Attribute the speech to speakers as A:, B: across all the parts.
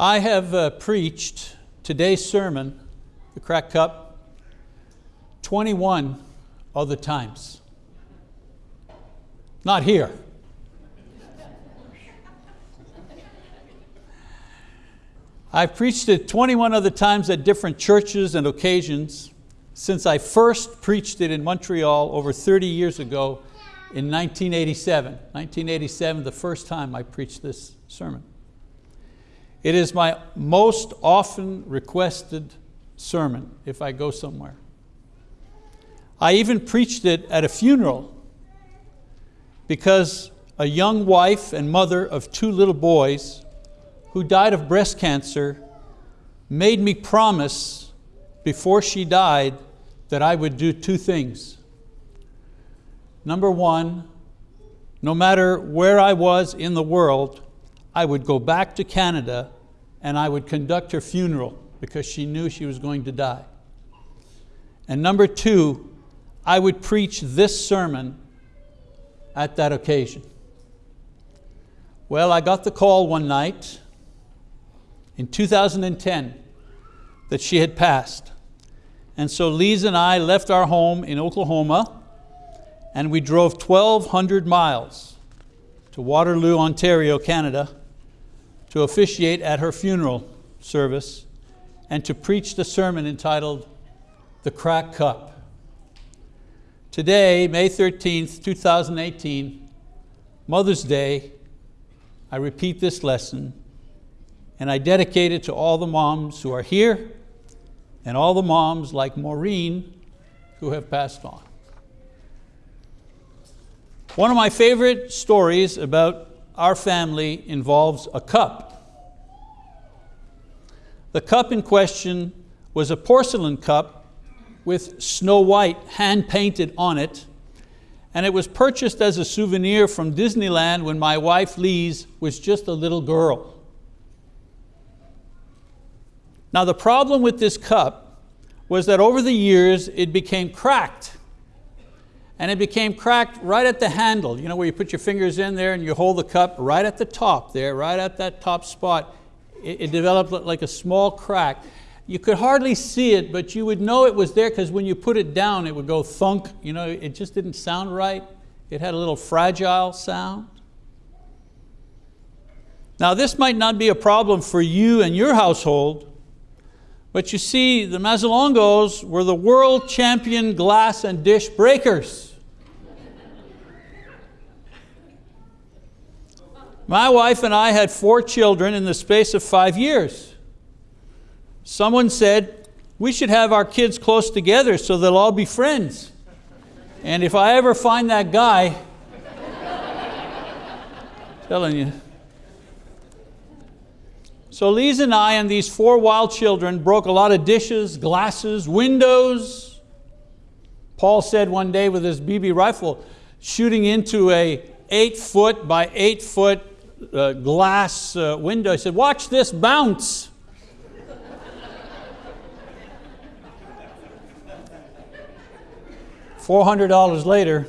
A: I have uh, preached today's sermon, the crack cup, 21 other times. Not here. I've preached it 21 other times at different churches and occasions since I first preached it in Montreal over 30 years ago in 1987. 1987, the first time I preached this sermon. It is my most often requested sermon if I go somewhere. I even preached it at a funeral because a young wife and mother of two little boys who died of breast cancer made me promise before she died that I would do two things. Number one, no matter where I was in the world, I would go back to Canada and I would conduct her funeral because she knew she was going to die. And number two, I would preach this sermon at that occasion. Well, I got the call one night in 2010 that she had passed. And so Lise and I left our home in Oklahoma and we drove 1,200 miles to Waterloo, Ontario, Canada to officiate at her funeral service and to preach the sermon entitled The Crack Cup. Today, May 13th, 2018, Mother's Day, I repeat this lesson and I dedicate it to all the moms who are here and all the moms like Maureen who have passed on. One of my favorite stories about our family involves a cup. The cup in question was a porcelain cup with Snow White hand painted on it and it was purchased as a souvenir from Disneyland when my wife Lise was just a little girl. Now the problem with this cup was that over the years it became cracked. And it became cracked right at the handle, you know, where you put your fingers in there and you hold the cup right at the top there, right at that top spot. It, it developed like a small crack. You could hardly see it, but you would know it was there because when you put it down, it would go thunk. You know, it just didn't sound right. It had a little fragile sound. Now this might not be a problem for you and your household, but you see, the Mazzalongos were the world champion glass and dish breakers. My wife and I had four children in the space of five years. Someone said, we should have our kids close together so they'll all be friends. And if I ever find that guy, telling you, so Lise and I and these four wild children broke a lot of dishes, glasses, windows. Paul said one day with his BB rifle, shooting into a eight foot by eight foot uh, glass uh, window, he said, watch this bounce. $400 later,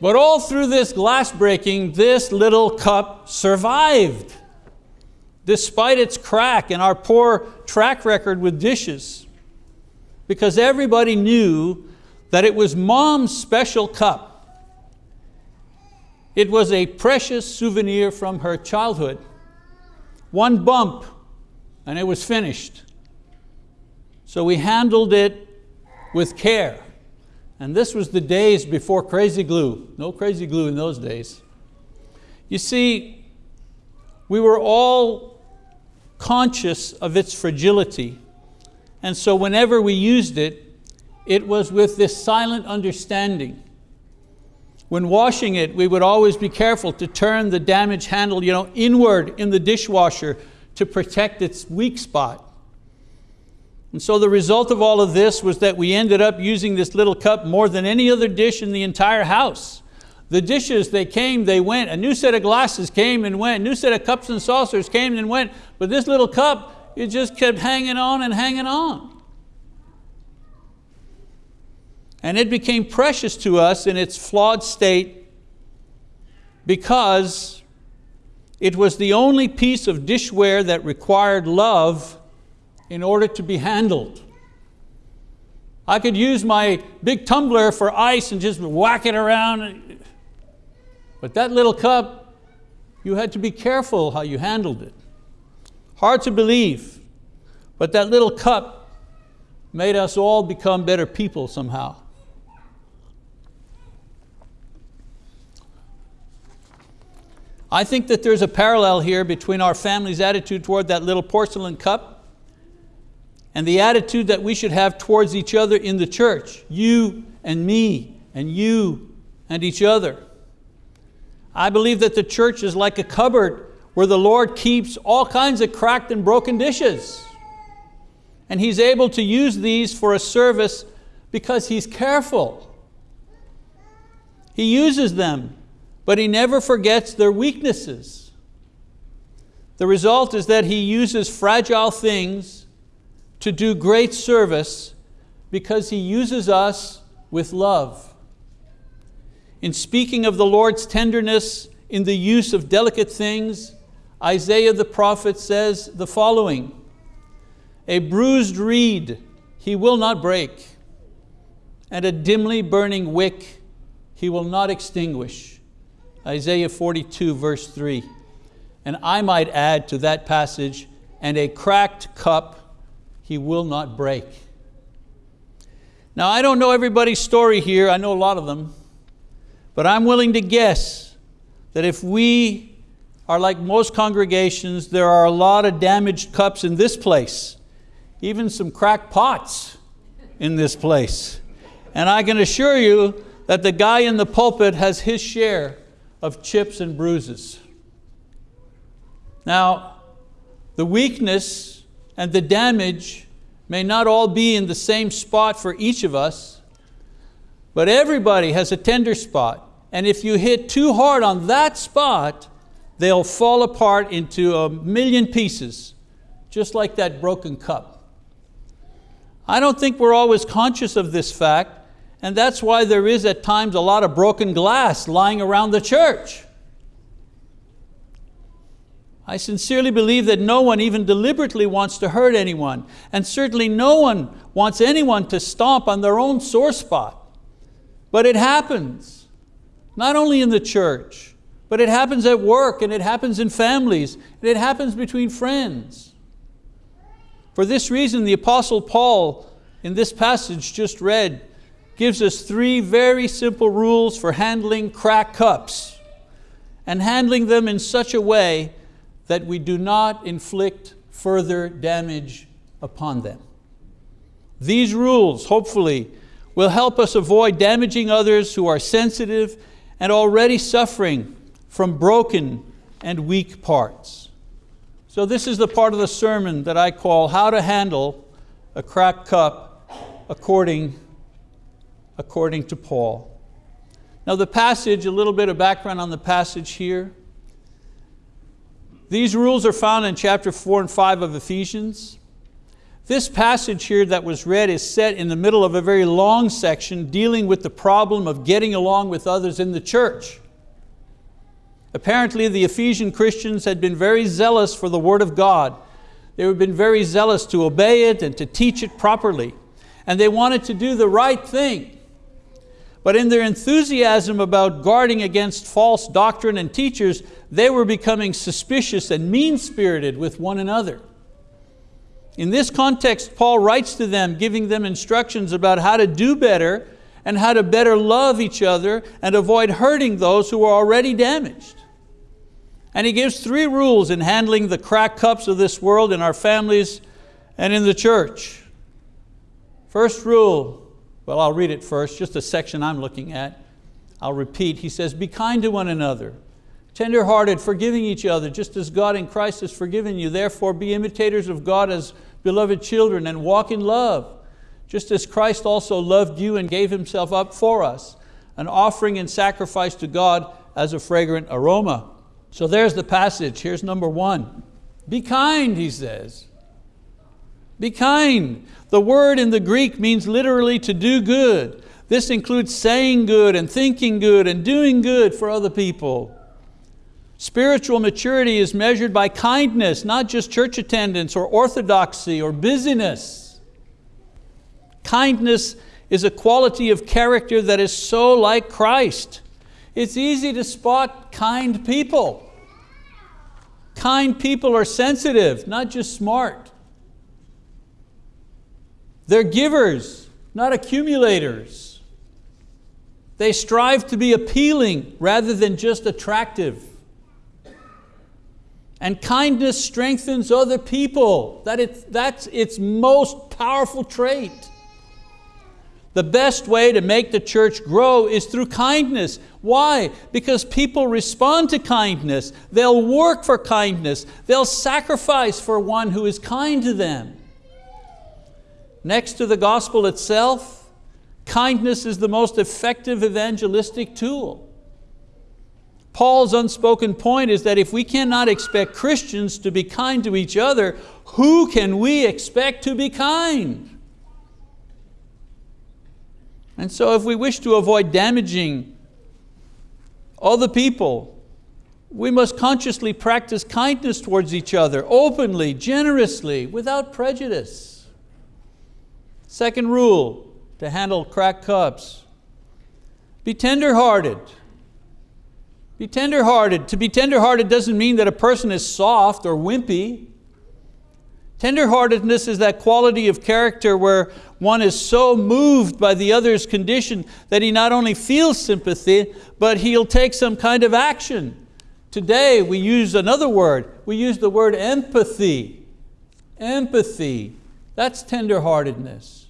A: But all through this glass breaking, this little cup survived, despite its crack and our poor track record with dishes. Because everybody knew that it was mom's special cup. It was a precious souvenir from her childhood. One bump and it was finished. So we handled it with care. And this was the days before crazy glue. No crazy glue in those days. You see, we were all conscious of its fragility. And so whenever we used it, it was with this silent understanding. When washing it, we would always be careful to turn the damaged handle you know, inward in the dishwasher to protect its weak spot. And so the result of all of this was that we ended up using this little cup more than any other dish in the entire house. The dishes, they came, they went. A new set of glasses came and went. A new set of cups and saucers came and went. But this little cup, it just kept hanging on and hanging on. And it became precious to us in its flawed state because It was the only piece of dishware that required love in order to be handled. I could use my big tumbler for ice and just whack it around. But that little cup, you had to be careful how you handled it. Hard to believe, but that little cup made us all become better people somehow. I think that there's a parallel here between our family's attitude toward that little porcelain cup and the attitude that we should have towards each other in the church, you and me, and you and each other. I believe that the church is like a cupboard where the Lord keeps all kinds of cracked and broken dishes. And He's able to use these for a service because He's careful. He uses them but he never forgets their weaknesses. The result is that he uses fragile things to do great service because he uses us with love. In speaking of the Lord's tenderness in the use of delicate things, Isaiah the prophet says the following, a bruised reed he will not break, and a dimly burning wick he will not extinguish. Isaiah 42 verse 3. And I might add to that passage, and a cracked cup he will not break. Now I don't know everybody's story here, I know a lot of them, but I'm willing to guess that if we are like most congregations, there are a lot of damaged cups in this place, even some cracked pots in this place. And I can assure you that the guy in the pulpit has his share of chips and bruises. Now, the weakness and the damage may not all be in the same spot for each of us, but everybody has a tender spot. And if you hit too hard on that spot, they'll fall apart into a million pieces, just like that broken cup. I don't think we're always conscious of this fact, and that's why there is at times a lot of broken glass lying around the church. I sincerely believe that no one even deliberately wants to hurt anyone, and certainly no one wants anyone to stomp on their own sore spot. But it happens, not only in the church, but it happens at work, and it happens in families, and it happens between friends. For this reason, the Apostle Paul, in this passage just read, gives us three very simple rules for handling cracked cups and handling them in such a way that we do not inflict further damage upon them. These rules, hopefully, will help us avoid damaging others who are sensitive and already suffering from broken and weak parts. So this is the part of the sermon that I call How to Handle a Cracked Cup According according to Paul. Now the passage, a little bit of background on the passage here. These rules are found in chapter four and five of Ephesians. This passage here that was read is set in the middle of a very long section dealing with the problem of getting along with others in the church. Apparently the Ephesian Christians had been very zealous for the word of God. They had been very zealous to obey it and to teach it properly. And they wanted to do the right thing. But in their enthusiasm about guarding against false doctrine and teachers, they were becoming suspicious and mean-spirited with one another. In this context, Paul writes to them, giving them instructions about how to do better and how to better love each other and avoid hurting those who are already damaged. And he gives three rules in handling the crack cups of this world in our families and in the church. First rule, well, I'll read it first, just a section I'm looking at. I'll repeat. He says, be kind to one another, tenderhearted, forgiving each other, just as God in Christ has forgiven you. Therefore be imitators of God as beloved children and walk in love, just as Christ also loved you and gave Himself up for us, an offering and sacrifice to God as a fragrant aroma. So there's the passage, here's number one. Be kind, he says. Be kind. The word in the Greek means literally to do good. This includes saying good and thinking good and doing good for other people. Spiritual maturity is measured by kindness, not just church attendance or orthodoxy or busyness. Kindness is a quality of character that is so like Christ. It's easy to spot kind people. Kind people are sensitive, not just smart. They're givers, not accumulators. They strive to be appealing rather than just attractive. And kindness strengthens other people. That it's, that's its most powerful trait. The best way to make the church grow is through kindness. Why? Because people respond to kindness. They'll work for kindness. They'll sacrifice for one who is kind to them. Next to the gospel itself, kindness is the most effective evangelistic tool. Paul's unspoken point is that if we cannot expect Christians to be kind to each other, who can we expect to be kind? And so if we wish to avoid damaging other people, we must consciously practice kindness towards each other, openly, generously, without prejudice. Second rule to handle cracked cups, be tender-hearted. Be tender-hearted. To be tender-hearted doesn't mean that a person is soft or wimpy. Tenderheartedness is that quality of character where one is so moved by the other's condition that he not only feels sympathy, but he'll take some kind of action. Today we use another word. We use the word empathy. Empathy. That's tenderheartedness.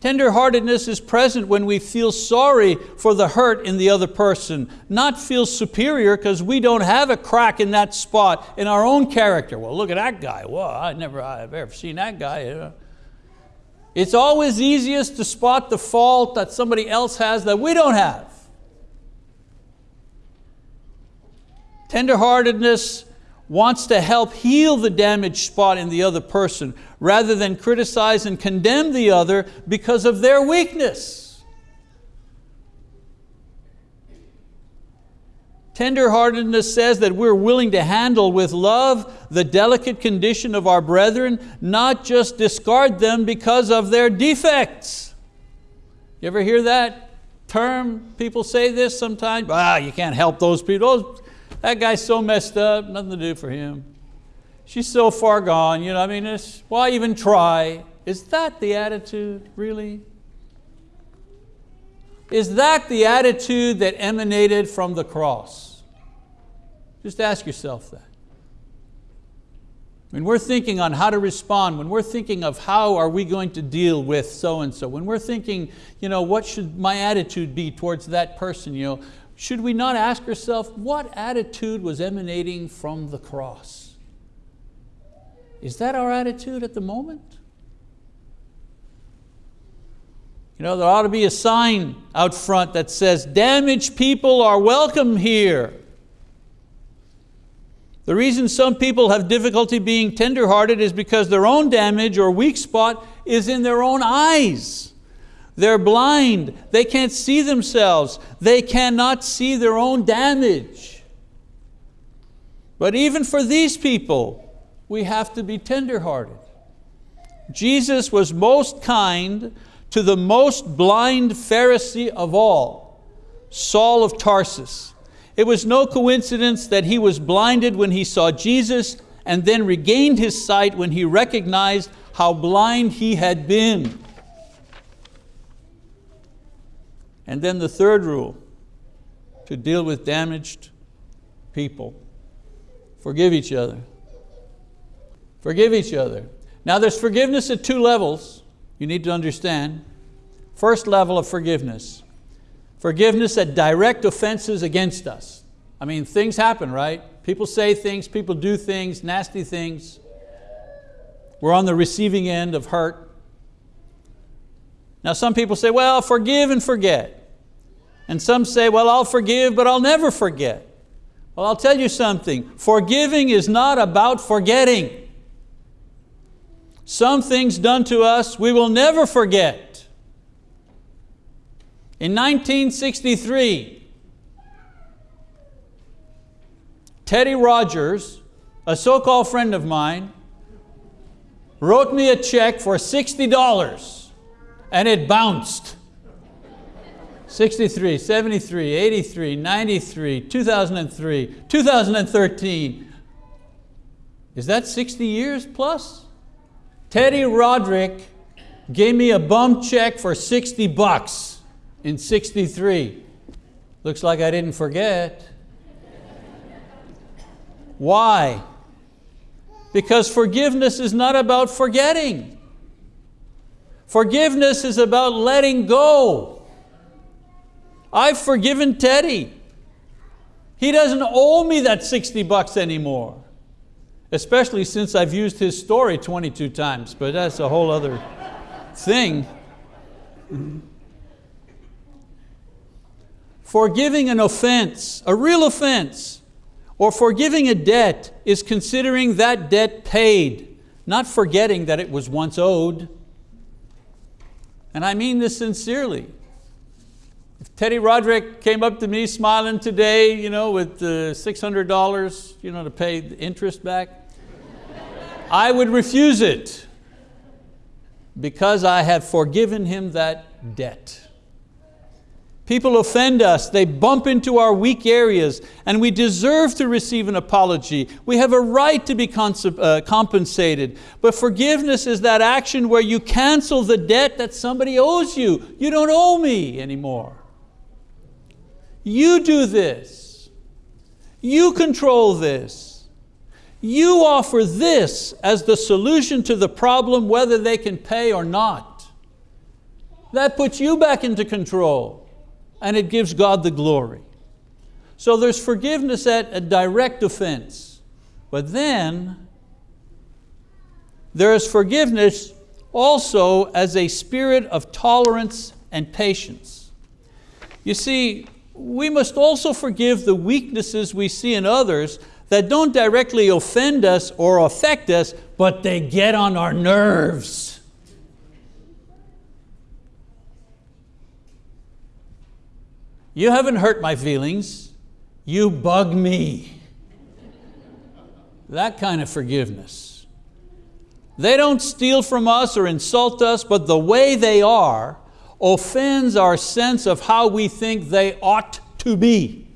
A: Tenderheartedness is present when we feel sorry for the hurt in the other person, not feel superior because we don't have a crack in that spot in our own character. Well, look at that guy. Well, I never I've ever seen that guy. It's always easiest to spot the fault that somebody else has that we don't have. Tenderheartedness wants to help heal the damaged spot in the other person rather than criticize and condemn the other because of their weakness. Tenderheartedness says that we're willing to handle with love the delicate condition of our brethren, not just discard them because of their defects. You ever hear that term? People say this sometimes. Ah, you can't help those people. That guy's so messed up, nothing to do for him. She's so far gone, you know, I mean, it's, why even try? Is that the attitude, really? Is that the attitude that emanated from the cross? Just ask yourself that. When we're thinking on how to respond, when we're thinking of how are we going to deal with so-and-so, when we're thinking, you know, what should my attitude be towards that person, you know, should we not ask ourselves, what attitude was emanating from the cross? Is that our attitude at the moment? You know, there ought to be a sign out front that says, damaged people are welcome here. The reason some people have difficulty being tenderhearted is because their own damage or weak spot is in their own eyes. They're blind. They can't see themselves. They cannot see their own damage. But even for these people, we have to be tenderhearted. Jesus was most kind to the most blind Pharisee of all, Saul of Tarsus. It was no coincidence that he was blinded when he saw Jesus and then regained his sight when he recognized how blind he had been. And then the third rule, to deal with damaged people. Forgive each other. Forgive each other. Now there's forgiveness at two levels, you need to understand. First level of forgiveness. Forgiveness at direct offenses against us. I mean, things happen, right? People say things, people do things, nasty things. We're on the receiving end of hurt. Now some people say, well, forgive and forget. And some say, well, I'll forgive, but I'll never forget. Well, I'll tell you something. Forgiving is not about forgetting. Some things done to us we will never forget. In 1963, Teddy Rogers, a so-called friend of mine, wrote me a check for $60 and it bounced. 63, 73, 83, 93, 2003, 2013. Is that 60 years plus? Teddy Roderick gave me a bum check for 60 bucks in 63. Looks like I didn't forget. Why? Because forgiveness is not about forgetting. Forgiveness is about letting go. I've forgiven Teddy. He doesn't owe me that 60 bucks anymore, especially since I've used his story 22 times, but that's a whole other thing. Forgiving an offense, a real offense, or forgiving a debt is considering that debt paid, not forgetting that it was once owed. And I mean this sincerely. Teddy Roderick came up to me smiling today you know, with uh, $600 you know, to pay the interest back, I would refuse it because I have forgiven him that debt. People offend us, they bump into our weak areas, and we deserve to receive an apology. We have a right to be uh, compensated. But forgiveness is that action where you cancel the debt that somebody owes you. You don't owe me anymore. You do this. You control this. You offer this as the solution to the problem whether they can pay or not. That puts you back into control and it gives God the glory. So there's forgiveness at a direct offense, but then there is forgiveness also as a spirit of tolerance and patience. You see, we must also forgive the weaknesses we see in others that don't directly offend us or affect us, but they get on our nerves. You haven't hurt my feelings, you bug me. That kind of forgiveness. They don't steal from us or insult us, but the way they are offends our sense of how we think they ought to be.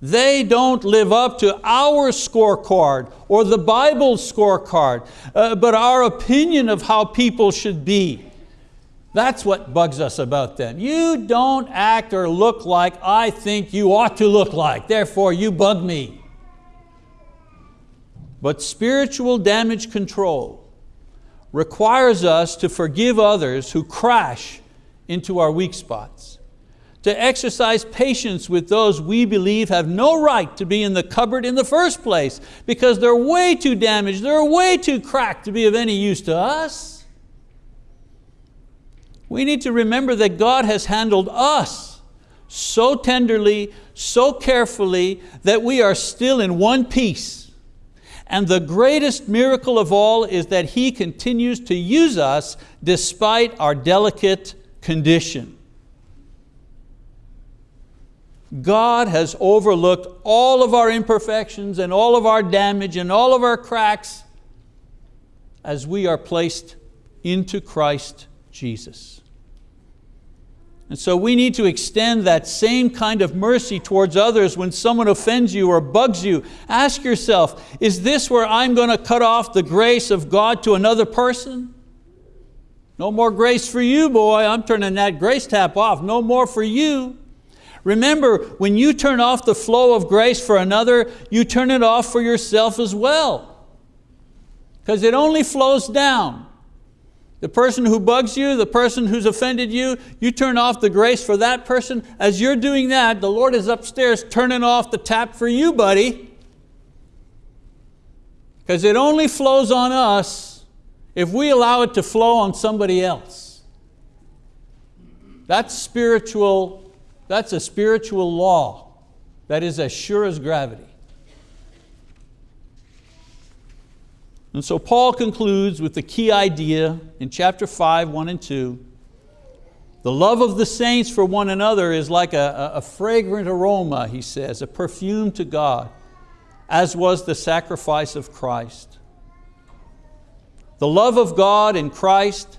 A: They don't live up to our scorecard or the Bible's scorecard, uh, but our opinion of how people should be. That's what bugs us about them. You don't act or look like I think you ought to look like, therefore you bug me. But spiritual damage control requires us to forgive others who crash into our weak spots, to exercise patience with those we believe have no right to be in the cupboard in the first place because they're way too damaged, they're way too cracked to be of any use to us. We need to remember that God has handled us so tenderly, so carefully, that we are still in one piece. And the greatest miracle of all is that He continues to use us despite our delicate condition. God has overlooked all of our imperfections and all of our damage and all of our cracks as we are placed into Christ Jesus. And so we need to extend that same kind of mercy towards others when someone offends you or bugs you. Ask yourself, is this where I'm going to cut off the grace of God to another person? No more grace for you, boy. I'm turning that grace tap off. No more for you. Remember, when you turn off the flow of grace for another, you turn it off for yourself as well. Because it only flows down. The person who bugs you, the person who's offended you, you turn off the grace for that person. As you're doing that, the Lord is upstairs turning off the tap for you, buddy. Because it only flows on us if we allow it to flow on somebody else. That's spiritual, that's a spiritual law that is as sure as gravity. And so Paul concludes with the key idea in chapter 5, 1 and 2. The love of the saints for one another is like a, a fragrant aroma, he says, a perfume to God. as was the sacrifice of Christ. The love of God in Christ,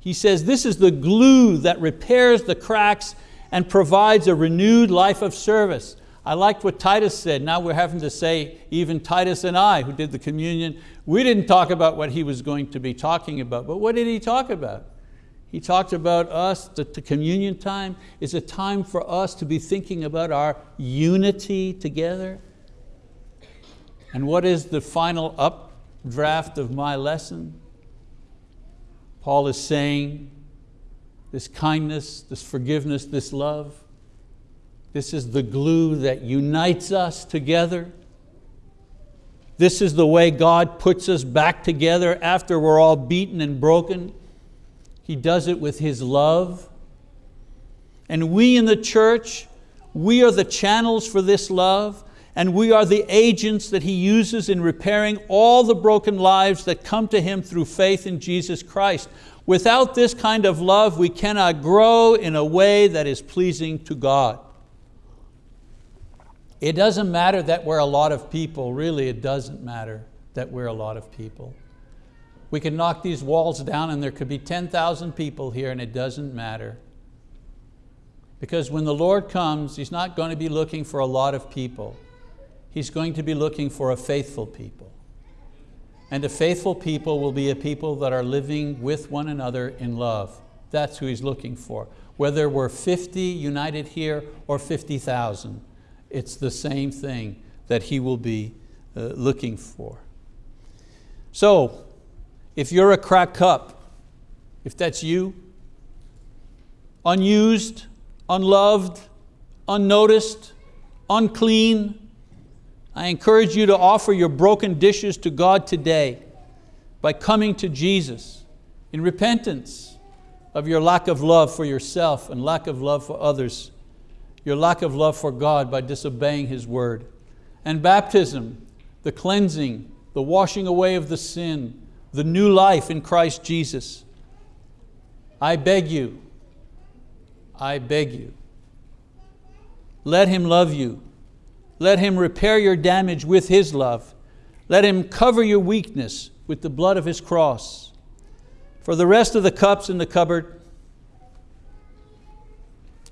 A: he says, this is the glue that repairs the cracks and provides a renewed life of service. I liked what Titus said. Now we're having to say, even Titus and I, who did the communion, we didn't talk about what he was going to be talking about, but what did he talk about? He talked about us, the communion time is a time for us to be thinking about our unity together. And what is the final updraft of my lesson? Paul is saying this kindness, this forgiveness, this love, this is the glue that unites us together. This is the way God puts us back together after we're all beaten and broken. He does it with His love. And we in the church, we are the channels for this love and we are the agents that He uses in repairing all the broken lives that come to Him through faith in Jesus Christ. Without this kind of love, we cannot grow in a way that is pleasing to God. It doesn't matter that we're a lot of people, really it doesn't matter that we're a lot of people. We can knock these walls down and there could be 10,000 people here and it doesn't matter. Because when the Lord comes, He's not going to be looking for a lot of people. He's going to be looking for a faithful people. And a faithful people will be a people that are living with one another in love. That's who He's looking for. Whether we're 50 united here or 50,000 it's the same thing that He will be uh, looking for. So, if you're a cracked cup, if that's you, unused, unloved, unnoticed, unclean, I encourage you to offer your broken dishes to God today by coming to Jesus in repentance of your lack of love for yourself and lack of love for others your lack of love for God by disobeying His word. And baptism, the cleansing, the washing away of the sin, the new life in Christ Jesus. I beg you, I beg you, let Him love you. Let Him repair your damage with His love. Let Him cover your weakness with the blood of His cross. For the rest of the cups in the cupboard,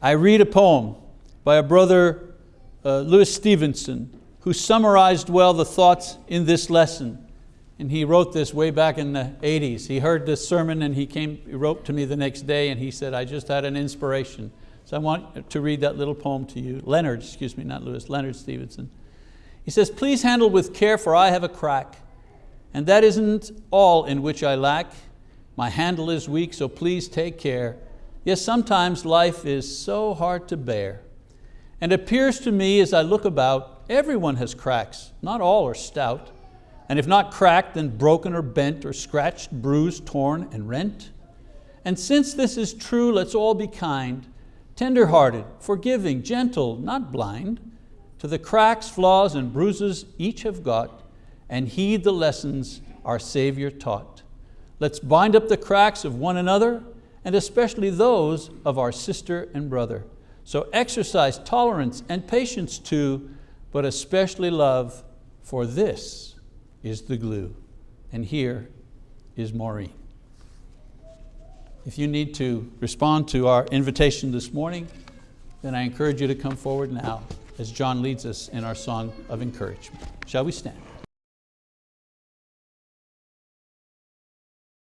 A: I read a poem by a brother, uh, Lewis Stevenson, who summarized well the thoughts in this lesson. And he wrote this way back in the 80s. He heard this sermon and he, came, he wrote to me the next day and he said, I just had an inspiration. So I want to read that little poem to you. Leonard, excuse me, not Lewis, Leonard Stevenson. He says, please handle with care for I have a crack, and that isn't all in which I lack. My handle is weak, so please take care. Yes, sometimes life is so hard to bear. And appears to me as I look about, everyone has cracks, not all are stout. And if not cracked, then broken or bent or scratched, bruised, torn, and rent. And since this is true, let's all be kind, tender-hearted, forgiving, gentle, not blind, to the cracks, flaws, and bruises each have got, and heed the lessons our Savior taught. Let's bind up the cracks of one another, and especially those of our sister and brother. So exercise tolerance and patience too, but especially love, for this is the glue. And here is Maureen. If you need to respond to our invitation this morning, then I encourage you to come forward now as John leads us in our song of encouragement. Shall we stand?